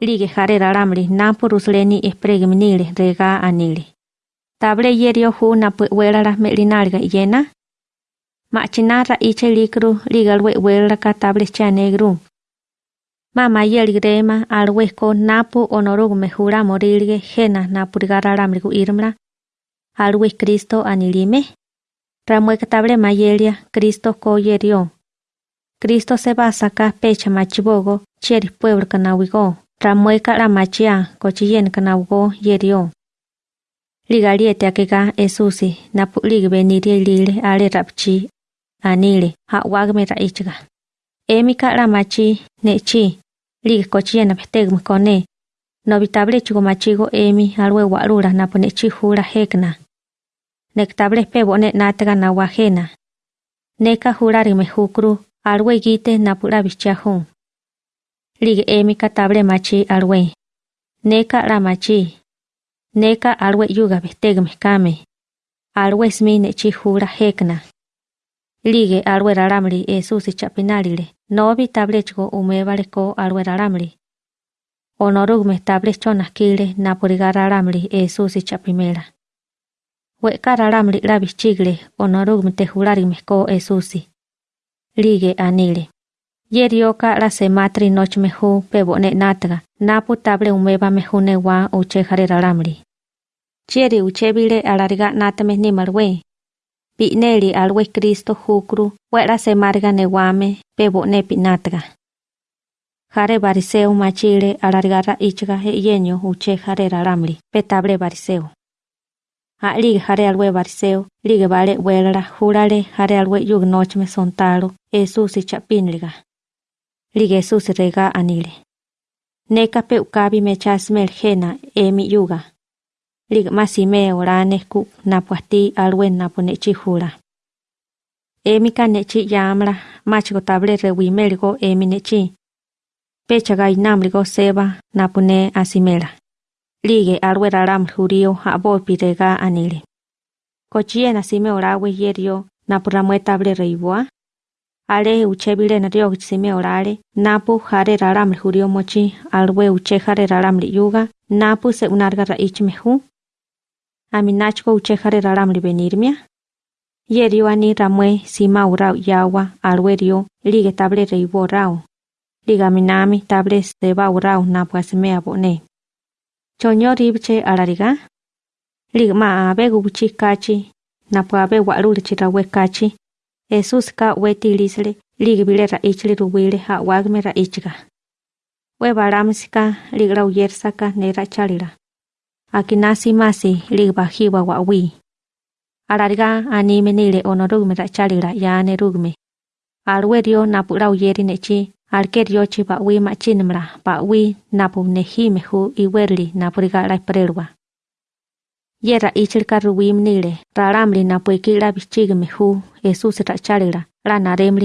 Lige jare raramri napu rusleni espregiminile rega anile. Table yerio hu napu welara melinarga yena. Machinara iche likru ligalwe welara ka table chanegru. Mama yeligrema alweko napu onorugume jura morilge jena napu rigararamrigu irmra. Alwe Cristo anilime. Ramueka table mayelia Cristo ko yerio. Cristo se basa pecha machibogo cheri pueblo kanawigo. Ramueka la machia kochiyen kanawigo yerio. Ligaliete akega Esusi napu lig benirie lile ale rapchi anile ha wagme raichga. Emika la machi nechi lig kochiyen apestegm kone. Novitable machigo emi alwe walura napu nechi jura hekna. Nektable pebo ne natega na wajena. Neka jurari me jukru alwe gite napura bichahun. lig emi katable machi alwe. Neka la. Neka alwe yuga beteg mekame. Alwe smi ne chi hura hekna. Lig alwe raramri esusi susi chapinalile. No bi table chgo umevale ko alwe raramli. Onorug me table chona na purigara raramli e susi chapimela. Weka raramli labis chigle onorug te hulari meko e. Lige anile. Yerioka la sematri noch mehu pebone nataga, napu table umeba mehune wa uche jare raramli. Chieri uchebile alariga natame ni marwe. Pineli alwe Cristo jukru, wera semarga newame, pebone pinataga. Jare bariseo machile alariga ra ichga he yenyo uche jare raramli, petable bariseo. A ligue jare alwe bariseo, ligue vale huelra, jurale jare alwe yug nochme sontalo, Esusi chapinliga. Ligue Esusi rega anile. Neka pe ukabi me chasmel jena emi yuga. Ligue masime orane ku napuasti alwe napunechi jura. Emi ka nechi yamra, machigo table rewimeligo emi nechi. Pecha gainamligo seba napune asimela. Lige alwe raram jurio abopi rega anile. Kochie nasime orawe yerio napuramue table reiboa. Ale uchebile na rio sime orale napu jare raram jurio mochi alwe uche jare raram yuga napu se unarga mehu. Aminachko uche jare raram venirmia. Yerio ani ramue sima urau yawa alwe rio lige table reibo rao. Liga minami table seba urau napu asime abone. Choño ribche alariga. Ligma abe gubuchi kachi. Napu abe walule chirawe kachi. Jesús ka weti lisle, ligbile ra ichli rubile ha wagme ra ichga. We baramsika ligra uyersaka nera chalira. Aki nasi masi ligba hiwa wa wii. Ararga anime nile ono rugme ra chalira ya ane rugme. Alwe napu ra uyeri nechi, chi ba wii machinimra, ba mehu iwerli napuriga laiprelwa ye ra ichil ka ruwim nile ra ram li na pwe ki la bichig me hu esu se ta chale la ra na rem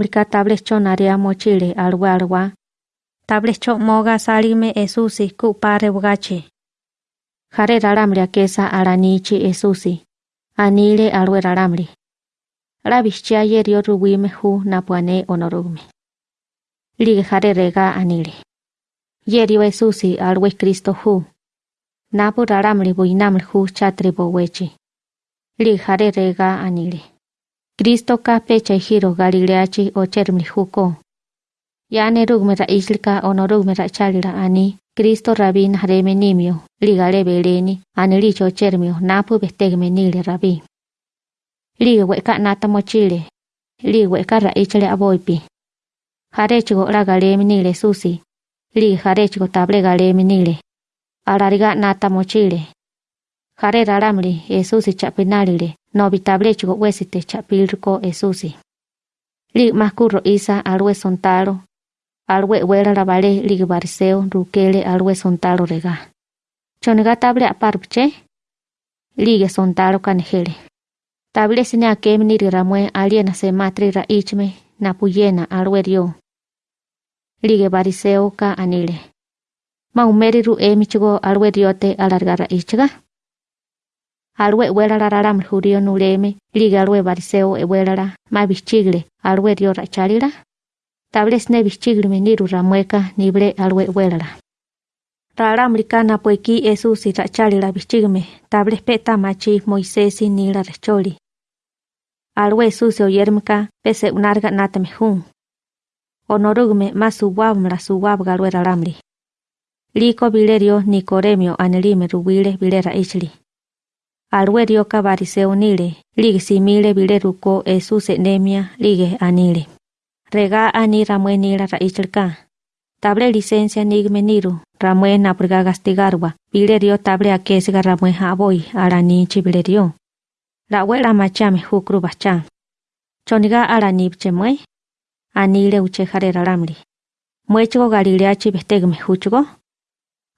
li ka table cho na re amo chile alwa alwa. Table moga salime esu se ku pare bugache. Jare ra ram li akesa aranichi esu se anile alwa ra ram li ra ye ri ruwim hu na pwane onoru me. Lige jare rega anile. Yerio Jesusi alwe Cristo hu. Napu raramli buinamli hu chatri bowechi. Lige jare rega anile. Cristo ka pecha hiro galileachi o chermli huko. Yane rugme ra islika onorugme ra chalira ani. Cristo rabin hareme nimio. Ligale beleni anilicho chermio napu bestegme nile rabi. Lige weka nata mochile. Lige weka ra ichle aboipi. Jarechigo la galemi nile susi. Lige jarechigo table galemi nile. Alariga nata mochile. Jare raramli Jesusi chapinalile. No bitablechigo wesite chapilko Jesusi. Lig mascurro isa alwe sontalo. Alwe wera la vale lig bariseo rukele alwe sontalo rega. Choniga table aparpche. Lige sontalo kanejele. Table sine akem ni ramue aliena se matri ra ichme na puyena alwe rio. Lige bariseo ka anile. Maumeri ru emichigo alwe riote alargara ichiga. Alwe welara raram jurio nuleme, liga alwe bariseo e welara, ma bichigle, alwe rio rachalira. tables ne bichiglime niru ramueka nibre alwe welala. Raramrika napueki Esusi rachali bichigme tables peta machi Moisesi nila recholi. Alwe Esusi oyermka pese unarga natame hun. Onorugme masuwabmla suwab galwe raramri. Liko bilerio Nicoremio anelime ruwile bilera ichli. Alwe rioka bariseo nile, lige simile bileruko Esuse nemia lige anile. Rega ani ramue nila raichilka. Table licencia nigme niru, ramue napurga gastigarwa, bilerio table akesiga ramue haboi aranichi bilerio. La wela machame hukru. Choniga aranipche mue, anile uche jare raramli. Muecho galileachi bestegme huchugo.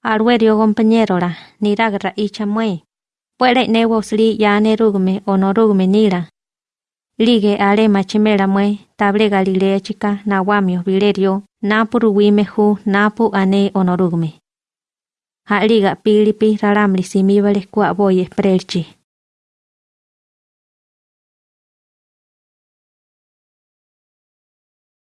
Alwerio compañero la, niragra icha mue. Puede newo sli ya nerugme o norugme nila. Lige ale machimela mue, table galilea chica nawamio bilerio, napuru wime hu napu ane onorugme. Haliga pilipi raramli simibales kwa boye prelchi.